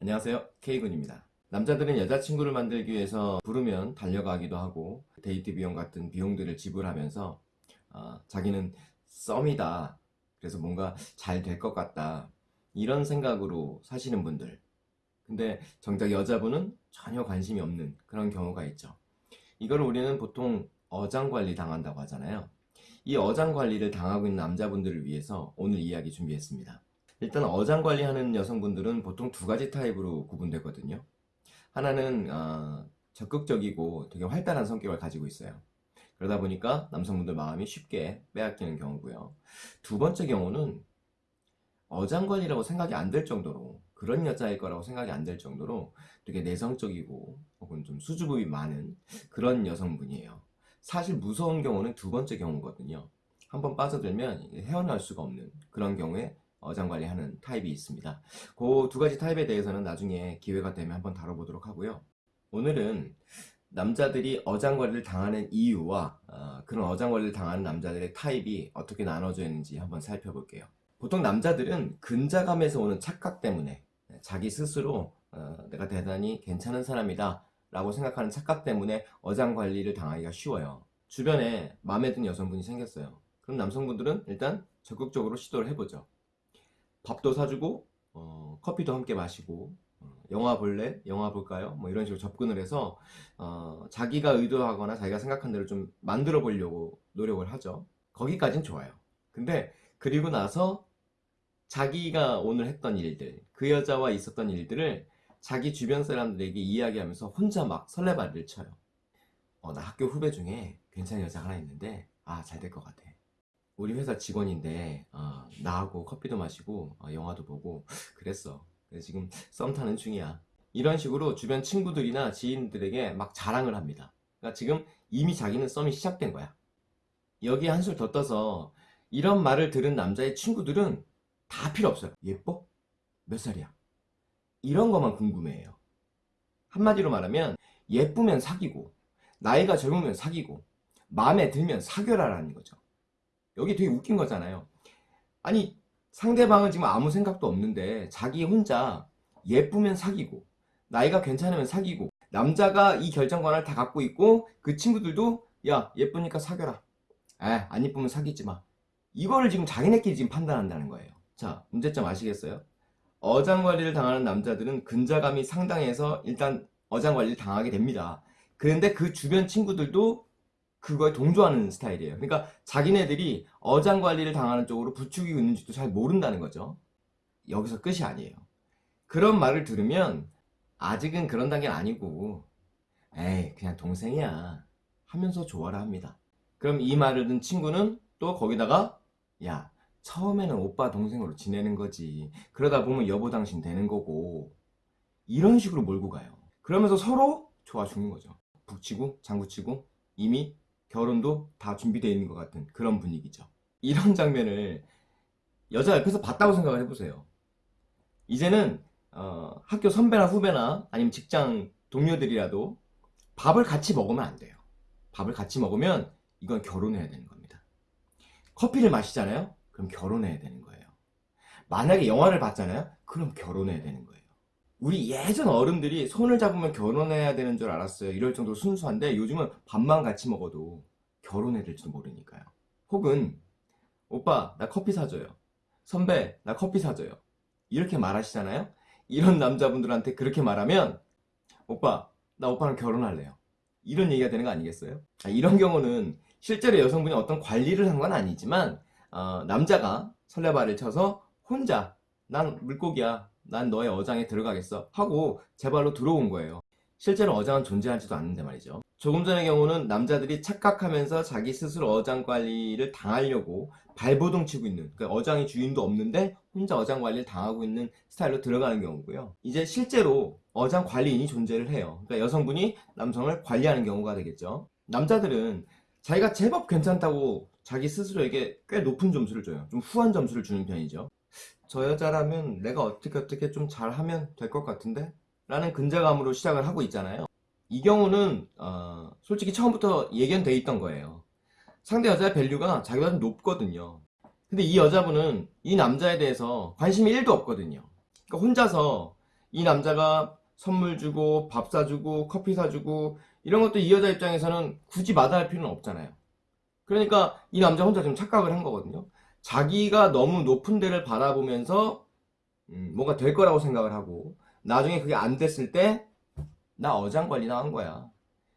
안녕하세요. K군입니다. 남자들은 여자친구를 만들기 위해서 부르면 달려가기도 하고 데이트 비용 같은 비용들을 지불하면서 어, 자기는 썸이다. 그래서 뭔가 잘 될 것 같다. 이런 생각으로 사시는 분들. 근데 정작 여자분은 전혀 관심이 없는 그런 경우가 있죠. 이걸 우리는 보통 어장관리 당한다고 하잖아요. 이 어장관리를 당하고 있는 남자분들을 위해서 오늘 이야기 준비했습니다 일단 어장 관리하는 여성분들은 보통 두 가지 타입으로 구분되거든요. 하나는 어, 적극적이고 되게 활달한 성격을 가지고 있어요. 그러다 보니까 남성분들 마음이 쉽게 빼앗기는 경우고요. 두 번째 경우는 어장 관리라고 생각이 안 될 정도로 그런 여자일 거라고 생각이 안 될 정도로 되게 내성적이고 혹은 좀 수줍음이 많은 그런 여성분이에요. 사실 무서운 경우는 두 번째 경우거든요. 한번 빠져들면 헤어날 수가 없는 그런 경우에 어장 관리하는 타입이 있습니다. 그 두 가지 타입에 대해서는 나중에 기회가 되면 한번 다뤄보도록 하고요. 오늘은 남자들이 어장 관리를 당하는 이유와 어, 그런 어장 관리를 당하는 남자들의 타입이 어떻게 나눠져 있는지 한번 살펴볼게요. 보통 남자들은 근자감에서 오는 착각 때문에 자기 스스로 어, 내가 대단히 괜찮은 사람이다 라고 생각하는 착각 때문에 어장 관리를 당하기가 쉬워요. 주변에 마음에 든 여성분이 생겼어요. 그럼 남성분들은 일단 적극적으로 시도를 해보죠. 밥도 사주고 어, 커피도 함께 마시고 어, 영화 볼래? 영화 볼까요? 뭐 이런 식으로 접근을 해서 어, 자기가 의도하거나 자기가 생각한 대로 좀 만들어 보려고 노력을 하죠 거기까진 좋아요 근데 그리고 나서 자기가 오늘 했던 일들 그 여자와 있었던 일들을 자기 주변 사람들에게 이야기하면서 혼자 막 설레발을 쳐요 어, 나 학교 후배 중에 괜찮은 여자 하나 있는데 아 잘 될 것 같아 우리 회사 직원인데 어, 나하고 커피도 마시고 어, 영화도 보고 그랬어. 그래서 지금 썸 타는 중이야. 이런 식으로 주변 친구들이나 지인들에게 막 자랑을 합니다. 그러니까 지금 이미 자기는 썸이 시작된 거야. 여기에 한술 더 떠서 이런 말을 들은 남자의 친구들은 다 필요 없어요. 예뻐? 몇 살이야? 이런 것만 궁금해해요. 한마디로 말하면 예쁘면 사귀고 나이가 젊으면 사귀고 마음에 들면 사귀어라라는 거죠 여기 되게 웃긴 거잖아요. 아니 상대방은 지금 아무 생각도 없는데 자기 혼자 예쁘면 사귀고 나이가 괜찮으면 사귀고 남자가 이 결정권을 다 갖고 있고 그 친구들도 야 예쁘니까 사귀어라. 에안 예쁘면 사귀지 마. 이거를 지금 자기네끼리 지금 판단한다는 거예요. 자 문제점 아시겠어요? 어장관리를 당하는 남자들은 근자감이 상당해서 일단 어장관리를 당하게 됩니다. 그런데 그 주변 친구들도 그거에 동조하는 스타일이에요. 그러니까 자기네들이 어장 관리를 당하는 쪽으로 부추기고 있는지도 잘 모른다는 거죠. 여기서 끝이 아니에요. 그런 말을 들으면 아직은 그런 단계는 아니고 에이 그냥 동생이야 하면서 좋아라 합니다. 그럼 이 말을 듣는 친구는 또 거기다가 야 처음에는 오빠 동생으로 지내는 거지 그러다 보면 여보 당신 되는 거고 이런 식으로 몰고 가요. 그러면서 서로 좋아 죽는 거죠. 북치고 장구치고 이미 결혼도 다 준비되어 있는 것 같은 그런 분위기죠. 이런 장면을 여자 옆에서 봤다고 생각을 해보세요. 이제는 어, 학교 선배나 후배나 아니면 직장 동료들이라도 밥을 같이 먹으면 안 돼요. 밥을 같이 먹으면 이건 결혼해야 되는 겁니다. 커피를 마시잖아요? 그럼 결혼해야 되는 거예요. 만약에 영화를 봤잖아요? 그럼 결혼해야 되는 거예요 우리 예전 어른들이 손을 잡으면 결혼해야 되는 줄 알았어요. 이럴 정도로 순수한데 요즘은 밥만 같이 먹어도 결혼해야 될지도 모르니까요. 혹은 오빠 나 커피 사줘요. 선배 나 커피 사줘요. 이렇게 말하시잖아요? 이런 남자분들한테 그렇게 말하면 오빠 나 오빠랑 결혼할래요. 이런 얘기가 되는 거 아니겠어요? 아, 이런 경우는 실제로 여성분이 어떤 관리를 한 건 아니지만 어, 남자가 설레발을 쳐서 혼자 난 물고기야 난 너의 어장에 들어가겠어 하고 제 발로 들어온 거예요. 실제로 어장은 존재하지도 않는데 말이죠. 조금 전의 경우는 남자들이 착각하면서 자기 스스로 어장 관리를 당하려고 발버둥 치고 있는 그러니까 어장의 주인도 없는데 혼자 어장 관리를 당하고 있는 스타일로 들어가는 경우고요. 이제 실제로 어장 관리인이 존재를 해요. 그러니까 여성분이 남성을 관리하는 경우가 되겠죠. 남자들은 자기가 제법 괜찮다고 자기 스스로에게 꽤 높은 점수를 줘요. 좀 후한 점수를 주는 편이죠 저 여자라면 내가 어떻게 어떻게 좀 잘하면 될 것 같은데? 라는 근자감으로 시작을 하고 있잖아요 이 경우는 어, 솔직히 처음부터 예견돼 있던 거예요 상대 여자의 value가 자기보다 좀 높거든요 근데 이 여자분은 이 남자에 대해서 관심이 1도 없거든요 그러니까 혼자서 이 남자가 선물 주고 밥 사주고 커피 사주고 이런 것도 이 여자 입장에서는 굳이 마다할 필요는 없잖아요. 그러니까 이 남자 혼자 좀 착각을 한 거거든요. 자기가 너무 높은 데를 바라보면서 음, 뭔가 될 거라고 생각을 하고 나중에 그게 안 됐을 때 나 어장관리 당한 거야.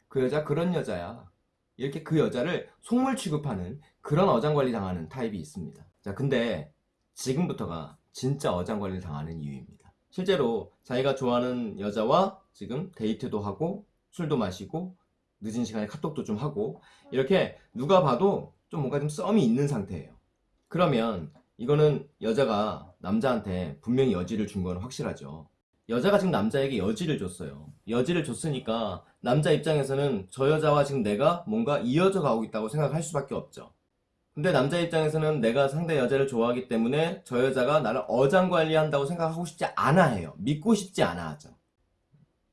그 여자 그런 여자야. 이렇게 그 여자를 속물 취급하는 그런 어장관리 당하는 타입이 있습니다. 자, 근데 지금부터가 진짜 어장관리 당하는 이유입니다. 실제로 자기가 좋아하는 여자와 지금 데이트도 하고 술도 마시고 늦은 시간에 카톡도 좀 하고 이렇게 누가 봐도 좀 뭔가 좀 썸이 있는 상태예요. 그러면 이거는 여자가 남자한테 분명히 여지를 준 건 확실하죠. 여자가 지금 남자에게 여지를 줬어요. 여지를 줬으니까 남자 입장에서는 저 여자와 지금 내가 뭔가 이어져 가고 있다고 생각할 수밖에 없죠. 근데 남자 입장에서는 내가 상대 여자를 좋아하기 때문에 저 여자가 나를 어장관리한다고 생각하고 싶지 않아 해요. 믿고 싶지 않아 하죠.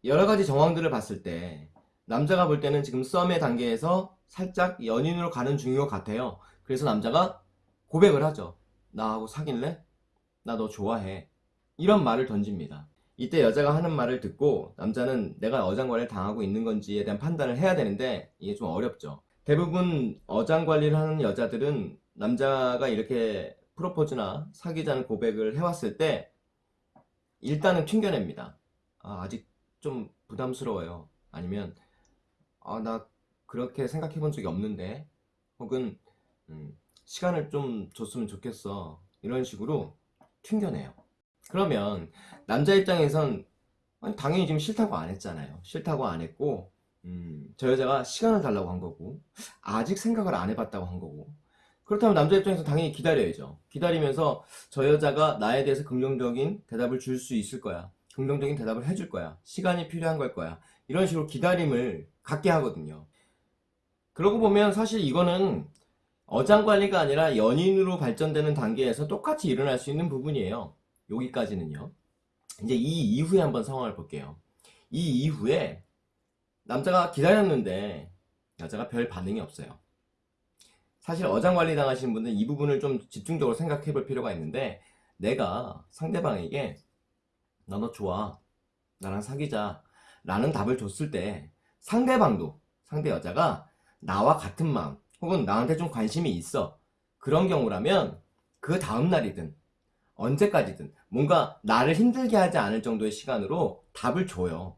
여러 가지 정황들을 봤을 때 남자가 볼 때는 지금 썸의 단계에서 살짝 연인으로 가는 중인 것 같아요. 그래서 남자가 고백을 하죠. 나하고 사귈래? 나 너 좋아해. 이런 말을 던집니다. 이때 여자가 하는 말을 듣고 남자는 내가 어장관리를 당하고 있는 건지에 대한 판단을 해야 되는데 이게 좀 어렵죠. 대부분 어장관리를 하는 여자들은 남자가 이렇게 프로포즈나 사귀자는 고백을 해왔을 때 일단은 튕겨냅니다. 아, 아직 좀 부담스러워요. 아니면 아, 나 그렇게 생각해 본 적이 없는데 혹은 음, 시간을 좀 줬으면 좋겠어. 이런 식으로 튕겨내요. 그러면 남자 입장에선 당연히 지금 싫다고 안 했잖아요. 싫다고 안 했고 음, 저 여자가 시간을 달라고 한 거고 아직 생각을 안 해봤다고 한 거고 그렇다면 남자 입장에서 당연히 기다려야죠. 기다리면서 저 여자가 나에 대해서 긍정적인 대답을 줄 수 있을 거야. 긍정적인 대답을 해줄 거야. 시간이 필요한 걸 거야. 이런 식으로 기다림을 갖게 하거든요. 그러고 보면 사실 이거는 어장관리가 아니라 연인으로 발전되는 단계에서 똑같이 일어날 수 있는 부분이에요. 여기까지는요. 이제 이 이후에 한번 상황을 볼게요. 이 이후에 남자가 기다렸는데 여자가 별 반응이 없어요. 사실 어장관리 당하시는 분들은 이 부분을 좀 집중적으로 생각해 볼 필요가 있는데 내가 상대방에게 나 너 좋아 나랑 사귀자 라는 답을 줬을 때 상대방도 상대 여자가 나와 같은 마음 혹은 나한테 좀 관심이 있어 그런 경우라면 그 다음날이든 언제까지든 뭔가 나를 힘들게 하지 않을 정도의 시간으로 답을 줘요.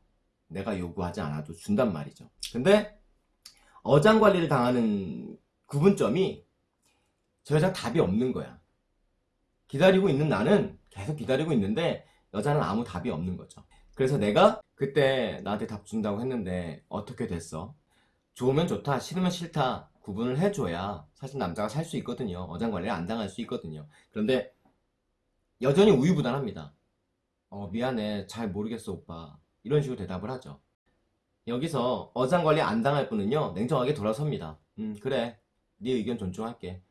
내가 요구하지 않아도 준단 말이죠. 근데 어장관리를 당하는 구분점이 저 여자 답이 없는 거야. 기다리고 있는 나는 계속 기다리고 있는데 여자는 아무 답이 없는 거죠. 그래서 내가 그때 나한테 답 준다고 했는데 어떻게 됐어? 좋으면 좋다, 싫으면 싫다 구분을 해줘야 사실 남자가 살 수 있거든요. 어장관리를 안 당할 수 있거든요. 그런데 여전히 우유부단합니다. 어, 미안해. 잘 모르겠어, 오빠. 이런 식으로 대답을 하죠. 여기서 어장관리 안 당할 분은요, 냉정하게 돌아섭니다. 음, 그래. 네 의견 존중할게.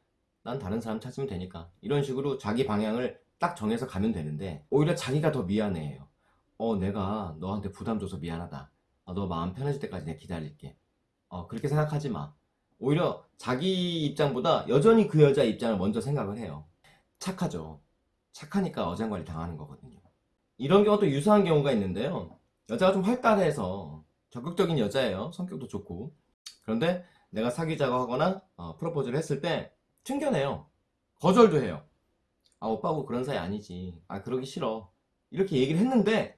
난 다른 사람 찾으면 되니까. 이런 식으로 자기 방향을 딱 정해서 가면 되는데, 오히려 자기가 더 미안해해요. 어, 내가 너한테 부담 줘서 미안하다. 어, 너 마음 편해질 때까지 내가 기다릴게. 어, 그렇게 생각하지 마. 오히려 자기 입장보다 여전히 그 여자 입장을 먼저 생각을 해요. 착하죠. 착하니까 어장관리 당하는 거거든요. 이런 경우도 유사한 경우가 있는데요. 여자가 좀 활달해서 적극적인 여자예요. 성격도 좋고. 그런데 내가 사귀자고 하거나 어, 프로포즈를 했을 때 튕겨내요. 거절도 해요. 아 오빠하고 그런 사이 아니지. 아 그러기 싫어. 이렇게 얘기를 했는데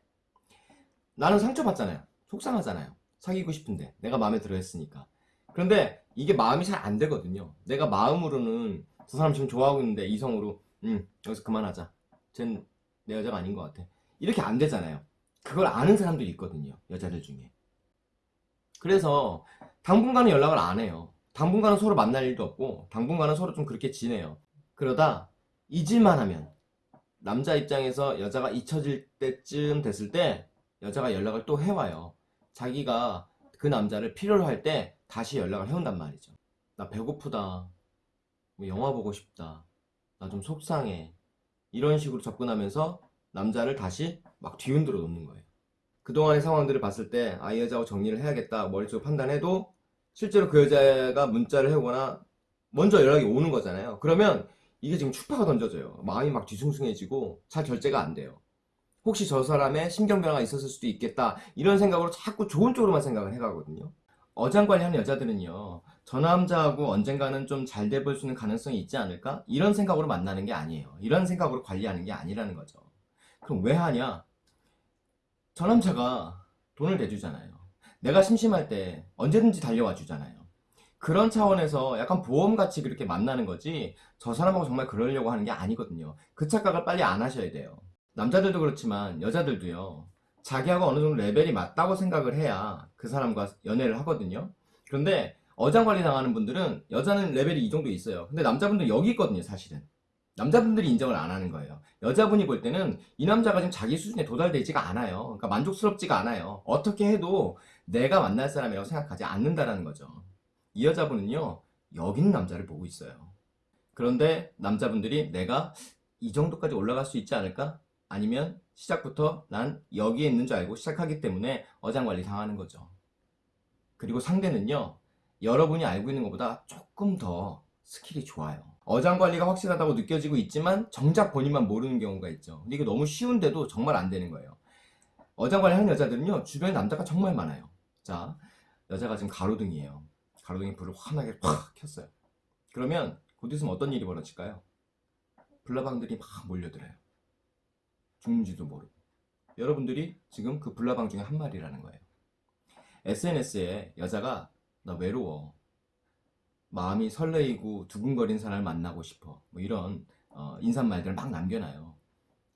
나는 상처받잖아요. 속상하잖아요. 사귀고 싶은데 내가 마음에 들어 했으니까. 그런데 이게 마음이 잘 안 되거든요. 내가 마음으로는 두 사람 지금 좋아하고 있는데 이성으로 응 여기서 그만하자. 쟨 내 여자가 아닌 것 같아. 이렇게 안 되잖아요. 그걸 아는 사람들이 있거든요. 여자들 중에. 그래서 당분간은 연락을 안 해요. 당분간은 서로 만날 일도 없고 당분간은 서로 좀 그렇게 지내요. 그러다 잊을만 하면 남자 입장에서 여자가 잊혀질 때쯤 됐을 때 여자가 연락을 또 해와요. 자기가 그 남자를 필요로 할 때 다시 연락을 해온단 말이죠. 나 배고프다. 뭐 영화 보고 싶다. 나 좀 속상해. 이런 식으로 접근하면서 남자를 다시 막 뒤흔들어 놓는 거예요. 그동안의 상황들을 봤을 때, 아, 이 여자하고 정리를 해야겠다, 머릿속으로 판단해도, 실제로 그 여자가 문자를 해오거나, 먼저 연락이 오는 거잖아요. 그러면 이게 지금 추파가 던져져요. 마음이 막 뒤숭숭해지고, 잘 결제가 안 돼요. 혹시 저 사람의 신경변화가 있었을 수도 있겠다 이런 생각으로 자꾸 좋은 쪽으로만 생각을 해가거든요 어장관리하는 여자들은요 저 남자하고 언젠가는 좀 잘 돼 볼 수 있는 가능성이 있지 않을까? 이런 생각으로 만나는 게 아니에요. 이런 생각으로 관리하는 게 아니라는 거죠. 그럼 왜 하냐? 저 남자가 돈을 대주잖아요. 내가 심심할 때 언제든지 달려와 주잖아요. 그런 차원에서 약간 보험같이 그렇게 만나는 거지 저 사람하고 정말 그러려고 하는 게 아니거든요. 그 착각을 빨리 안 하셔야 돼요. 남자들도 그렇지만 여자들도요 자기하고 어느 정도 레벨이 맞다고 생각을 해야 그 사람과 연애를 하거든요. 그런데 어장관리 당하는 분들은 여자는 레벨이 이 정도 있어요. 근데 남자분들 여기 있거든요 사실은. 남자분들이 인정을 안 하는 거예요. 여자분이 볼 때는 이 남자가 지금 자기 수준에 도달되지가 않아요. 그러니까 만족스럽지가 않아요. 어떻게 해도 내가 만날 사람이라고 생각하지 않는다라는 거죠. 이 여자분은요 여기 있는 남자를 보고 있어요. 그런데 남자분들이 내가 이 정도까지 올라갈 수 있지 않을까? 아니면 시작부터 난 여기에 있는 줄 알고 시작하기 때문에 어장관리 당하는 거죠. 그리고 상대는요 여러분이 알고 있는 것보다 조금 더 skill이 좋아요. 어장관리가 확실하다고 느껴지고 있지만 정작 본인만 모르는 경우가 있죠. 근데 이게 너무 쉬운데도 정말 안 되는 거예요. 어장관리 하는 여자들은요 주변에 남자가 정말 많아요. 자 여자가 지금 가로등이에요. 가로등에 불을 환하게 팍 켰어요. 그러면 곧 있으면 어떤 일이 벌어질까요? 불나방들이 막 몰려들어요 죽는지도 모르고. 여러분들이 지금 그 불나방 중에 한 마리라는 거예요. SNS에 여자가 나 외로워. 마음이 설레이고 두근거린 사람을 만나고 싶어. 뭐 이런 어, 인사말들을 막 남겨놔요.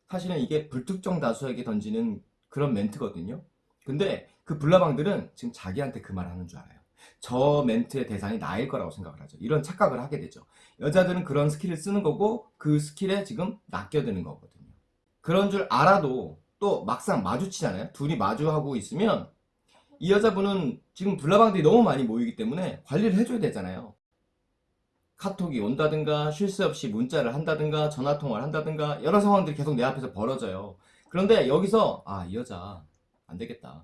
사실은 이게 불특정 다수에게 던지는 그런 멘트거든요. 근데 그 불나방들은 지금 자기한테 그 말 하는 줄 알아요. 저 멘트의 대상이 나일 거라고 생각을 하죠. 이런 착각을 하게 되죠. 여자들은 그런 skill을 쓰는 거고 그 skill에 지금 낚여드는 거거든요 그런 줄 알아도 또 막상 마주치잖아요. 둘이 마주하고 있으면 이 여자분은 지금 불나방들이 너무 많이 모이기 때문에 관리를 해줘야 되잖아요. 카톡이 온다든가 쉴 새 없이 문자를 한다든가 전화통화를 한다든가 여러 상황들이 계속 내 앞에서 벌어져요. 그런데 여기서 아 이 여자 안 되겠다.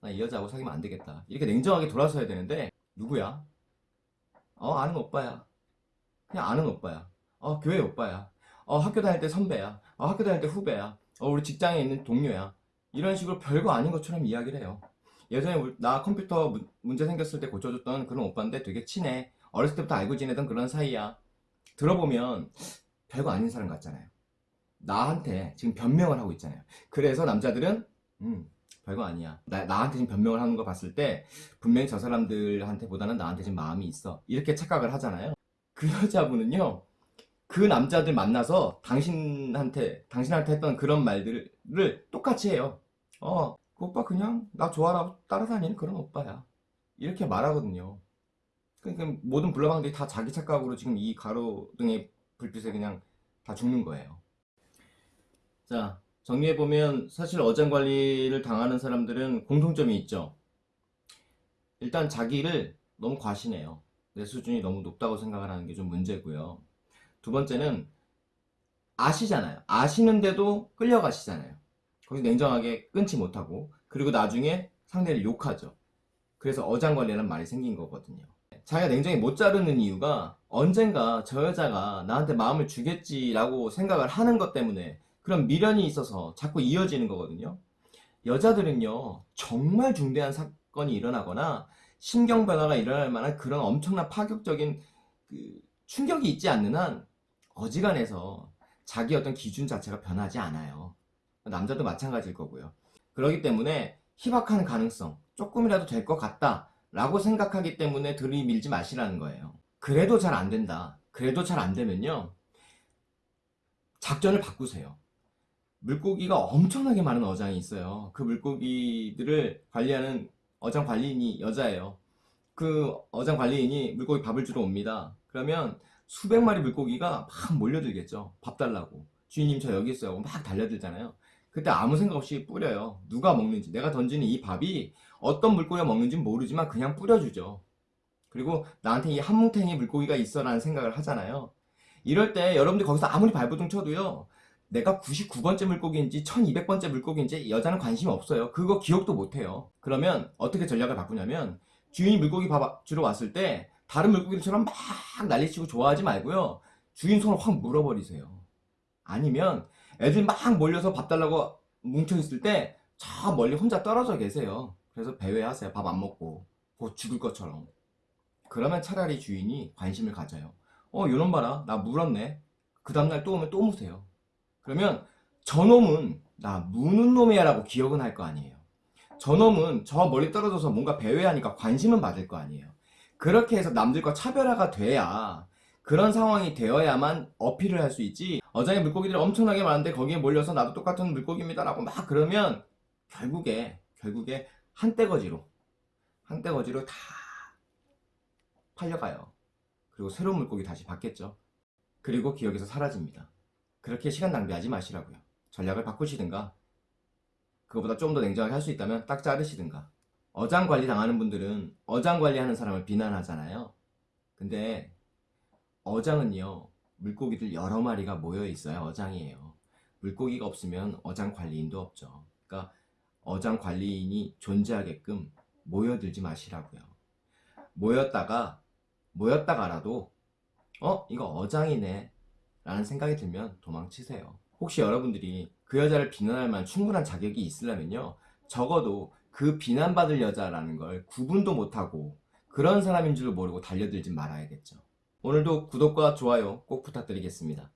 나 이 여자하고 사귀면 안 되겠다. 이렇게 냉정하게 돌아서야 되는데 누구야? 어 아는 오빠야. 그냥 아는 오빠야. 어 교회 오빠야 어 학교 다닐 때 선배야. 어 학교 다닐 때 후배야. 어 우리 직장에 있는 동료야. 이런 식으로 별거 아닌 것처럼 이야기를 해요. 예전에 나 컴퓨터 문- 문제 생겼을 때 고쳐줬던 그런 오빠인데 되게 친해. 어렸을 때부터 알고 지내던 그런 사이야. 들어보면 별거 아닌 사람 같잖아요. 나한테 지금 변명을 하고 있잖아요. 그래서 남자들은 음 별거 아니야. 나, 나한테 지금 변명을 하는 거 봤을 때 분명히 저 사람들한테 보다는 나한테 지금 마음이 있어. 이렇게 착각을 하잖아요. 그 여자분은요 그 남자들 만나서 당신한테 당신한테 했던 그런 말들을 똑같이 해요. 어 그 오빠 그냥 나 좋아라고 따라다니는 그런 오빠야. 이렇게 말하거든요. 그러니까 모든 불나방들이 다 자기 착각으로 지금 이 가로등의 불빛에 그냥 다 죽는 거예요. 자 정리해보면 사실 어장관리를 당하는 사람들은 공통점이 있죠. 일단 자기를 너무 과신해요. 내 수준이 너무 높다고 생각을 하는 게 좀 문제고요 두 번째는 아시잖아요. 아시는데도 끌려가시잖아요. 거기서 냉정하게 끊지 못하고. 그리고 나중에 상대를 욕하죠. 그래서 어장관리라는 말이 생긴 거거든요. 자기가 냉정히 못 자르는 이유가 언젠가 저 여자가 나한테 마음을 주겠지라고 생각을 하는 것 때문에 그런 미련이 있어서 자꾸 이어지는 거거든요. 여자들은요 정말 중대한 사건이 일어나거나 신경 변화가 일어날 만한 그런 엄청난 파격적인 그 충격이 있지 않는 한 어지간해서 자기 어떤 기준 자체가 변하지 않아요. 남자도 마찬가지일 거고요. 그렇기 때문에 희박한 가능성 조금이라도 될 것 같다 라고 생각하기 때문에 들이밀지 마시라는 거예요. 그래도 잘 안 된다. 그래도 잘 안 되면요 작전을 바꾸세요. 물고기가 엄청나게 많은 어장이 있어요. 그 물고기들을 관리하는 어장 관리인이 여자예요. 그 어장 관리인이 물고기 밥을 주러 옵니다. 그러면 수백 마리 물고기가 막 몰려들겠죠. 밥 달라고. 주인님 저 여기 있어요. 막 달려들잖아요. 그때 아무 생각 없이 뿌려요. 누가 먹는지. 내가 던지는 이 밥이 어떤 물고기가 먹는지 모르지만 그냥 뿌려주죠. 그리고 나한테 이 한 뭉탱이 물고기가 있어 라는 생각을 하잖아요. 이럴 때 여러분들 거기서 아무리 발버둥 쳐도요 내가 99번째 물고기인지 1200번째 물고기인지 여자는 관심이 없어요. 그거 기억도 못해요. 그러면 어떻게 전략을 바꾸냐면 주인이 물고기 밥 주러 왔을 때 다른 물고기들처럼 막 난리치고 좋아하지 말고요 주인 손을 확 물어버리세요 아니면 애들 막 몰려서 밥 달라고 뭉쳐있을 때 저 멀리 혼자 떨어져 계세요. 그래서 배회하세요. 밥 안 먹고. 곧 죽을 것처럼. 그러면 차라리 주인이 관심을 가져요. 어, 요놈 봐라. 나 물었네. 그 다음날 또 오면 또 무세요. 그러면 저놈은 나 무는 놈이야 라고 기억은 할 거 아니에요. 저놈은 저 멀리 떨어져서 뭔가 배회하니까 관심은 받을 거 아니에요. 그렇게 해서 남들과 차별화가 돼야 그런 상황이 되어야만 어필을 할 수 있지 어장에 물고기들이 엄청나게 많은데 거기에 몰려서 나도 똑같은 물고기입니다 라고 막 그러면 결국에 결국에 한떼거지로 한떼거지로 다 팔려가요. 그리고 새로운 물고기 다시 받겠죠. 그리고 기억에서 사라집니다. 그렇게 시간 낭비하지 마시라고요. 전략을 바꾸시든가 그거보다 좀 더 냉정하게 할 수 있다면 딱 자르시든가 어장 관리 당하는 분들은 어장 관리하는 사람을 비난하잖아요. 근데 어장은요 물고기들 여러 마리가 모여 있어야 어장이에요. 물고기가 없으면 어장 관리인도 없죠. 그러니까 어장 관리인이 존재하게끔 모여들지 마시라고요. 모였다가 모였다가라도 어 이거 어장이네 라는 생각이 들면 도망치세요. 혹시 여러분들이 그 여자를 비난할 만한 충분한 자격이 있으려면요 적어도 그 비난받을 여자라는 걸 구분도 못하고 그런 사람인 줄 모르고 달려들지 말아야겠죠. 오늘도 구독과 좋아요 꼭 부탁드리겠습니다.